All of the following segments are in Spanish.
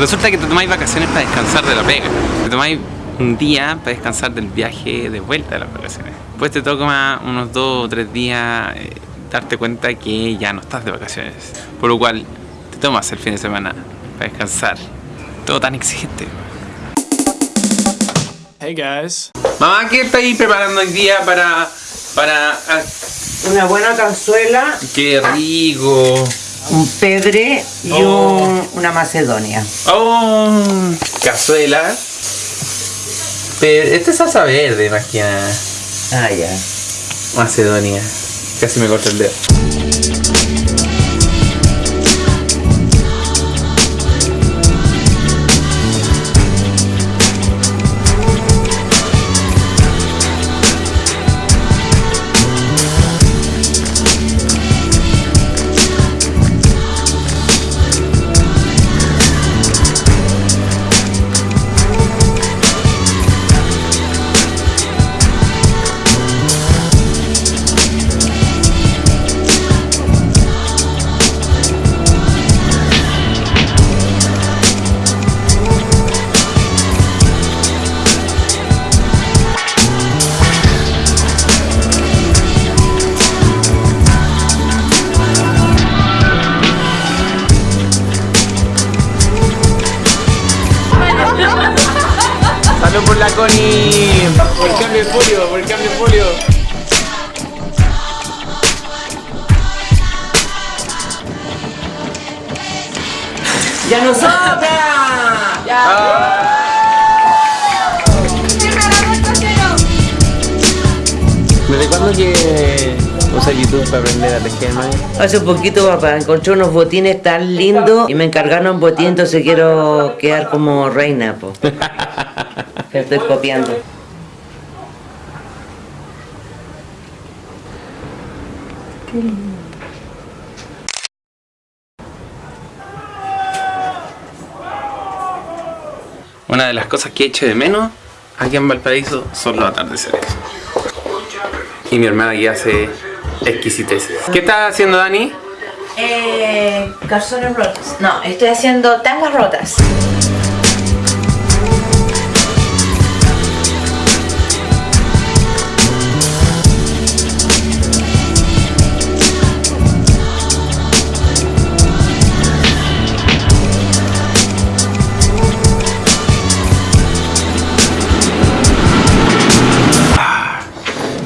Resulta que te tomáis vacaciones para descansar de la pega. Te tomáis un día para descansar del viaje de vuelta de las vacaciones. Después te toca unos dos o tres días eh, darte cuenta que ya no estás de vacaciones. Por lo cual te tomas el fin de semana para descansar. Todo tan exigente. Hey guys. Mamá, ¿qué estáis preparando hoy día para... para... ah, Una buena cazuela, ¡Qué rico! Un pedre y Oh. un- una macedonia. ¡Oh! Cazuela. Pero este es salsa verde más que nada. Ah, ya. Macedonia. Casi me corta el dedo. ¡Salud por la Connie! Por el cambio de folio, por el cambio de folio. ¡Ya no sobra! ¿Desde cuándo que usa YouTube para aprender a tejer, man? Hace un poquito, papá, encontré unos botines tan lindos y me encargaron botín, entonces quiero quedar como reina, po. Te estoy copiando. Una de las cosas que echo de menos aquí en Valparaíso son los atardeceres. Y mi hermana aquí hace exquisiteces. ¿Qué estás haciendo, Dani? Eh, calzones rotos. No, estoy haciendo tangas rotas.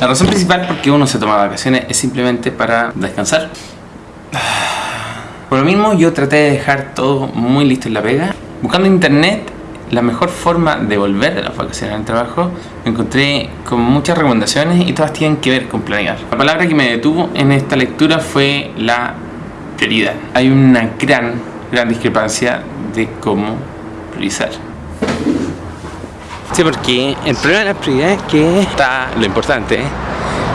La razón principal por qué uno se toma vacaciones es simplemente para descansar. Por lo mismo yo traté de dejar todo muy listo en la pega. Buscando en internet la mejor forma de volver de las vacaciones al trabajo, me encontré con muchas recomendaciones y todas tienen que ver con planear. La palabra que me detuvo en esta lectura fue la prioridad. Hay una gran, gran discrepancia de cómo priorizar. Sí, porque el problema de las prioridades es que está lo importante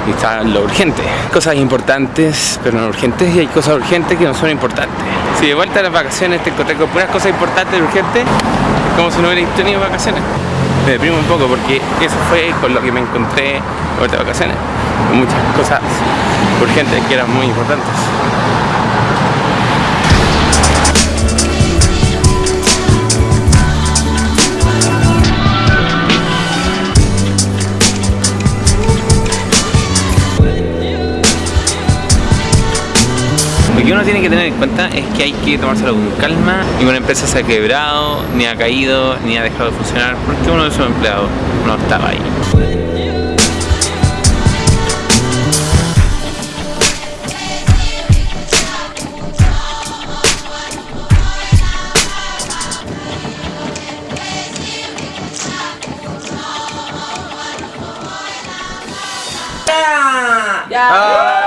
y está lo urgente. Cosas importantes, pero no urgentes, y hay cosas urgentes que no son importantes. Si de vuelta a las vacaciones te encontré con puras cosas importantes y urgentes, es como si no hubierais tenido vacaciones. Me deprimo un poco porque eso fue con lo que me encontré de vuelta de vacaciones. Con muchas cosas urgentes que eran muy importantes. Que uno tiene que tener en cuenta es que hay que tomárselo con calma. Ninguna empresa se ha quebrado, ni ha caído, ni ha dejado de funcionar porque uno de sus empleados no estaba ahí. ¡Ya!